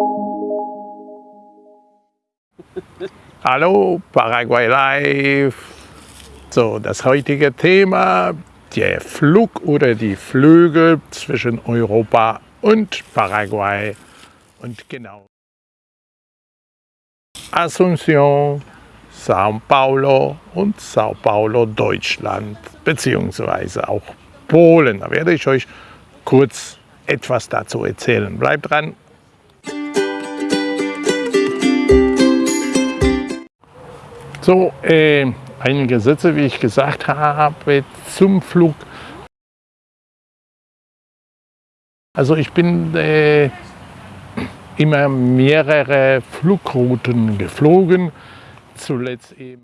Hallo, Paraguay Live. So, das heutige Thema, der Flug oder die Flüge zwischen Europa und Paraguay. Und genau. Asunción, Sao Paulo und Sao Paulo, Deutschland, beziehungsweise auch Polen. Da werde ich euch kurz etwas dazu erzählen. Bleibt dran, So, äh, einige Sätze, wie ich gesagt habe, zum Flug. Also ich bin äh, immer mehrere Flugrouten geflogen, zuletzt eben,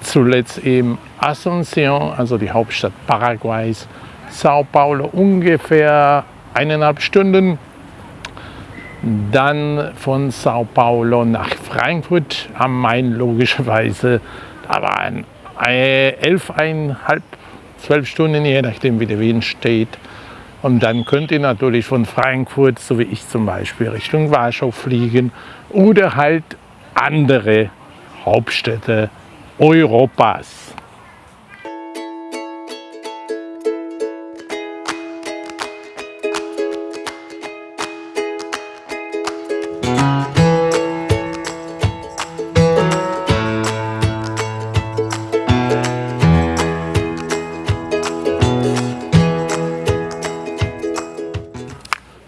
zuletzt eben Asunción, also die Hauptstadt Paraguays, Sao Paulo ungefähr eineinhalb Stunden dann von Sao Paulo nach Frankfurt am Main logischerweise. Da waren elfeinhalb, zwölf Stunden, je nachdem wie der Wind steht. Und dann könnt ihr natürlich von Frankfurt, so wie ich zum Beispiel, Richtung Warschau fliegen oder halt andere Hauptstädte Europas.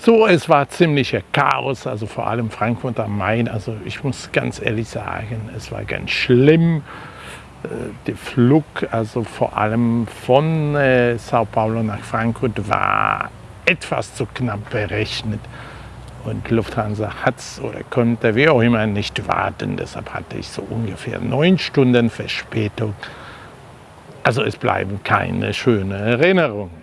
So, es war ziemlicher Chaos, also vor allem Frankfurt am Main. Also ich muss ganz ehrlich sagen, es war ganz schlimm. Äh, der Flug, also vor allem von äh, Sao Paulo nach Frankfurt, war etwas zu knapp berechnet. Und Lufthansa hat es oder konnte, wie auch immer, nicht warten. Deshalb hatte ich so ungefähr neun Stunden Verspätung. Also es bleiben keine schönen Erinnerungen.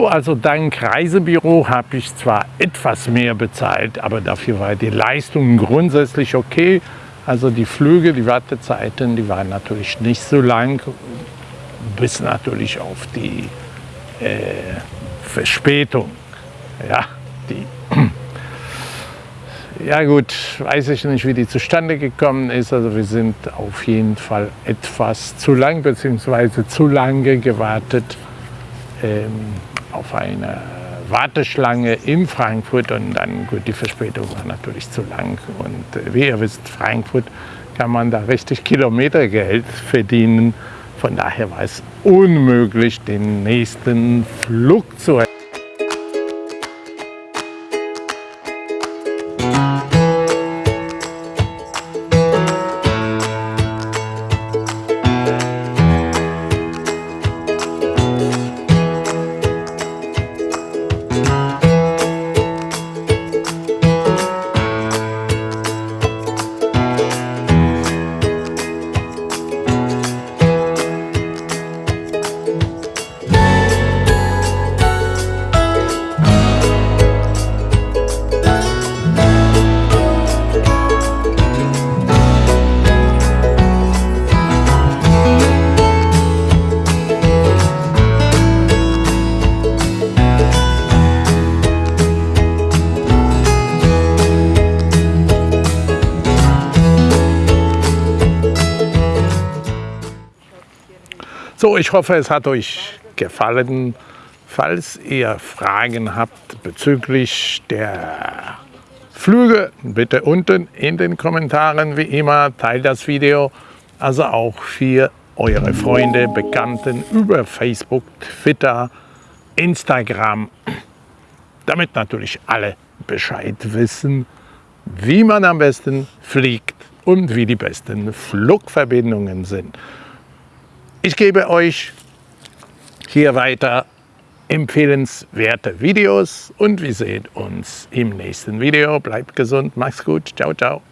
So, also dank Reisebüro habe ich zwar etwas mehr bezahlt, aber dafür war die Leistung grundsätzlich okay. Also die Flüge, die Wartezeiten, die waren natürlich nicht so lang, bis natürlich auf die äh, Verspätung. Ja, die ja gut, weiß ich nicht, wie die zustande gekommen ist. Also wir sind auf jeden Fall etwas zu lang bzw. zu lange gewartet. Ähm, auf eine Warteschlange in Frankfurt und dann, gut, die Verspätung war natürlich zu lang. Und äh, wie ihr wisst, Frankfurt kann man da richtig Kilometergeld verdienen. Von daher war es unmöglich, den nächsten Flug zu erreichen. So, ich hoffe, es hat euch gefallen. Falls ihr Fragen habt bezüglich der Flüge, bitte unten in den Kommentaren wie immer, teilt das Video. Also auch für eure Freunde, Bekannten über Facebook, Twitter, Instagram, damit natürlich alle Bescheid wissen, wie man am besten fliegt und wie die besten Flugverbindungen sind. Ich gebe euch hier weiter empfehlenswerte Videos und wir sehen uns im nächsten Video. Bleibt gesund, macht's gut, ciao, ciao.